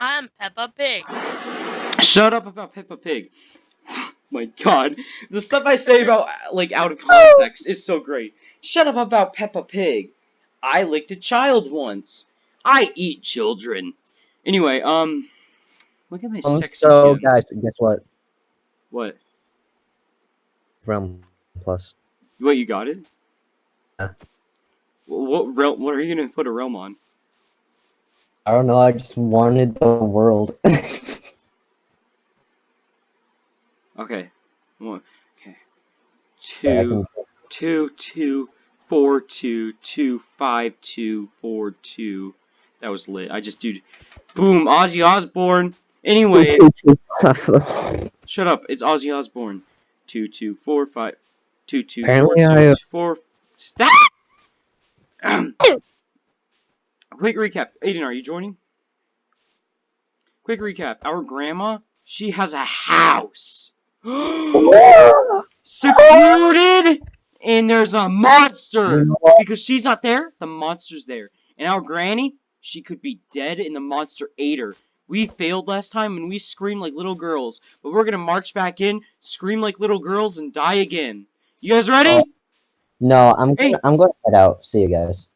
I'm Peppa Pig. Shut up about Peppa Pig. My god. The stuff I say about, like, out of context is so great. Shut up about Peppa Pig. I licked a child once. I eat children. Anyway, um, look at my Um, sexy so, skin. guys, guess what? What? Realm Plus. What, you got it? Yeah. Wh- What realm, what are you gonna put a realm on? I don't know. I just wanted the world. Okay. One, okay. Two, two, two, four, two, two, five, two, four, two. That was lit. I just dude, boom, Ozzy Osbourne. Anyway, shut up. It's Ozzy Osbourne. Two, two, four, five, two, two, four, Apparently two, I, uh, four. Stop. Quick recap. Aiden, are you joining? Quick recap. Our grandma, she has a house. Secluded, and there's a monster. Because she's not there, the monster's there. And our granny, she could be dead and the monster ate her. We failed last time and we screamed like little girls. But we're gonna march back in, scream like little girls, and die again. You guys ready? Oh. no, I'm Hey. gonna, I'm going to head out. See you guys.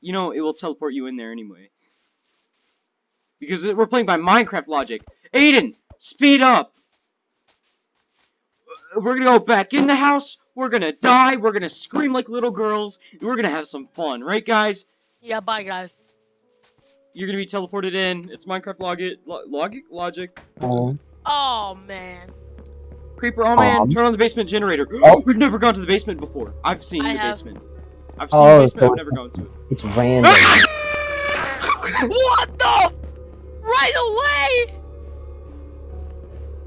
You know, it will teleport you in there anyway. Because we're playing by Minecraft logic. Aiden, speed up! We're gonna go back in the house, we're gonna die, we're gonna scream like little girls, and we're gonna have some fun, right guys? Yeah, bye guys. You're gonna be teleported in. It's Minecraft logic. Lo logic? Logic. Um, Oh man. Creeper, oh man, Um. turn on the basement generator. Oh. We've never gone to the basement before. I've seen I the have. basement. I've seen Oh, the basement, I've never gone to it. it's random. What the? Right away!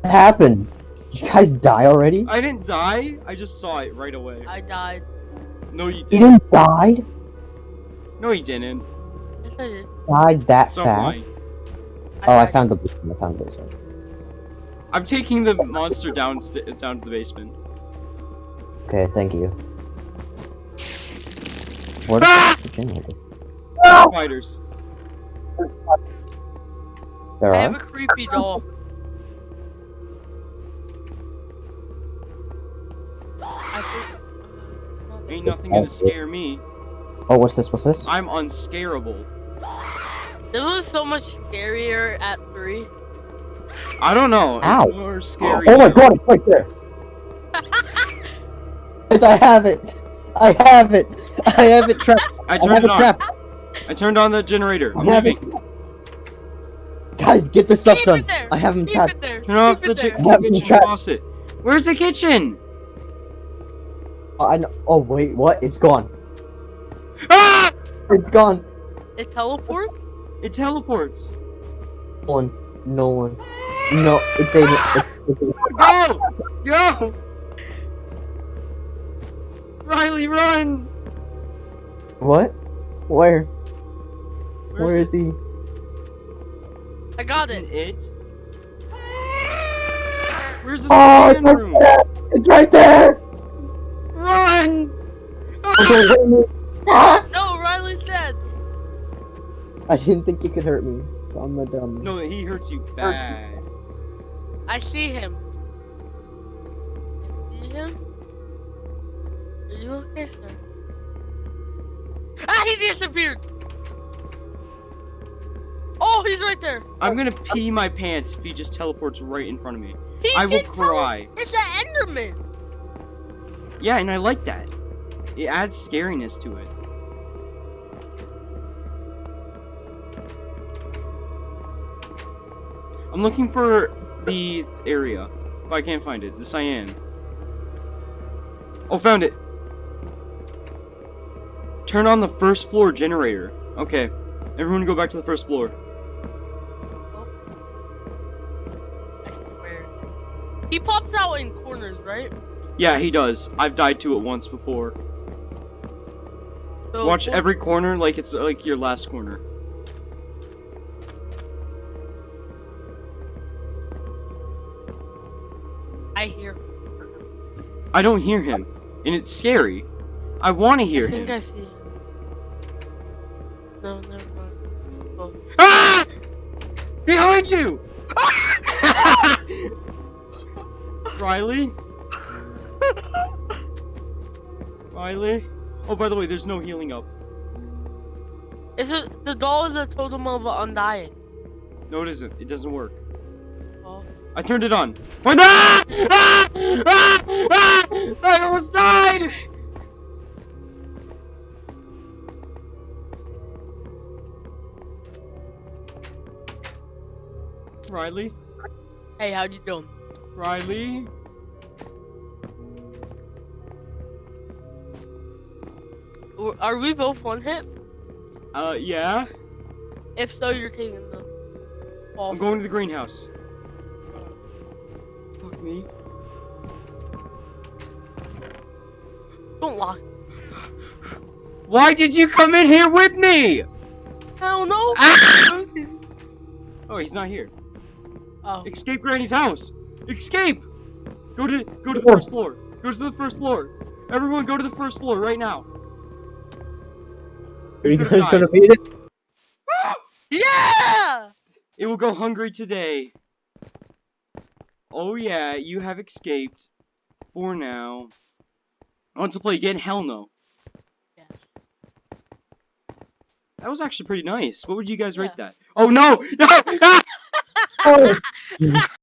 what happened? Did you guys die already? I didn't die, I just saw it right away. I died. No, you You didn't. You didn't die? No, you didn't. Yes, I did. Died that Stop fast? lying. Oh, I died. found the basement. I found the basement. I'm taking the monster down down to the basement. Okay, thank you. What Ah! is the generator? Spiders. There I are? have a creepy doll. I think. Ain't nothing gonna scare me. Oh, what's this? What's this? I'm unscarable. This was so much scarier at three. I don't know. It's Ow. more scary. Oh my now. god, it's right there! Guys, I have it! I have it! I have it trapped! I I turned have it it on. trapped! I turned on the generator. I'm I have leaving. Guys, get this stuff Keep done! there. I have him Keep trapped! it. Turn off Keep the it there. I have been kitchen trapped. faucet. Where's the kitchen? Oh, I know. Oh, wait, what? It's gone. Ah! It's gone. It teleports? It teleports. No one. No one. No, it's a. It's, it's Go! Go! Riley, run! What? Where? Where Where is it? he? I got Isn't it. it? Where's the Oh, it's stand right there! It's right there! Run! Okay, wait a. Ah! No, Riley's dead. I didn't think he could hurt me. I'm a dumb. No, he hurts you bad. I see him. You see him? Are you okay, sir? Ah, he disappeared! Oh, he's right there! I'm gonna pee my pants if he just teleports right in front of me. He I will cry. It's an Enderman! Yeah, and I like that. It adds scariness to it. I'm looking for the area, but I can't find it. The cyan. Oh, found it. Turn on the first floor generator. Okay, everyone go back to the first floor. He pops out in corners, right? Yeah, he does. I've died to it once before. So Watch every corner like it's like your last corner. I hear. I don't hear him, and it's scary. I want to hear I think him. I see him. No, never mind. Oh. Ah! Behind you! Riley? Riley? Oh, by the way, there's no healing up. Is it the doll is a totem of undying? No, it isn't. It doesn't work. Oh. I turned it on. Ah! Ah! Ah! Ah! I almost died! Riley? Hey, how you doing? Riley? Are we both one hit? Uh, yeah? If so, you're taking the fall. I'm going to the greenhouse. Fuck me. Don't lock. Why did you come in here with me? Hell no. Ah! Oh, he's not here. Oh. Escape Granny's house. Escape. Go to go to the first floor. Go to the first floor. Everyone, go to the first floor right now. Are you Could've guys died. gonna beat it? Yeah. It will go hungry today. Oh yeah, you have escaped. For now. Want to play again? Hell no. Yes. That was actually pretty nice. What would you guys rate that? Oh no! No! Ah! Oh!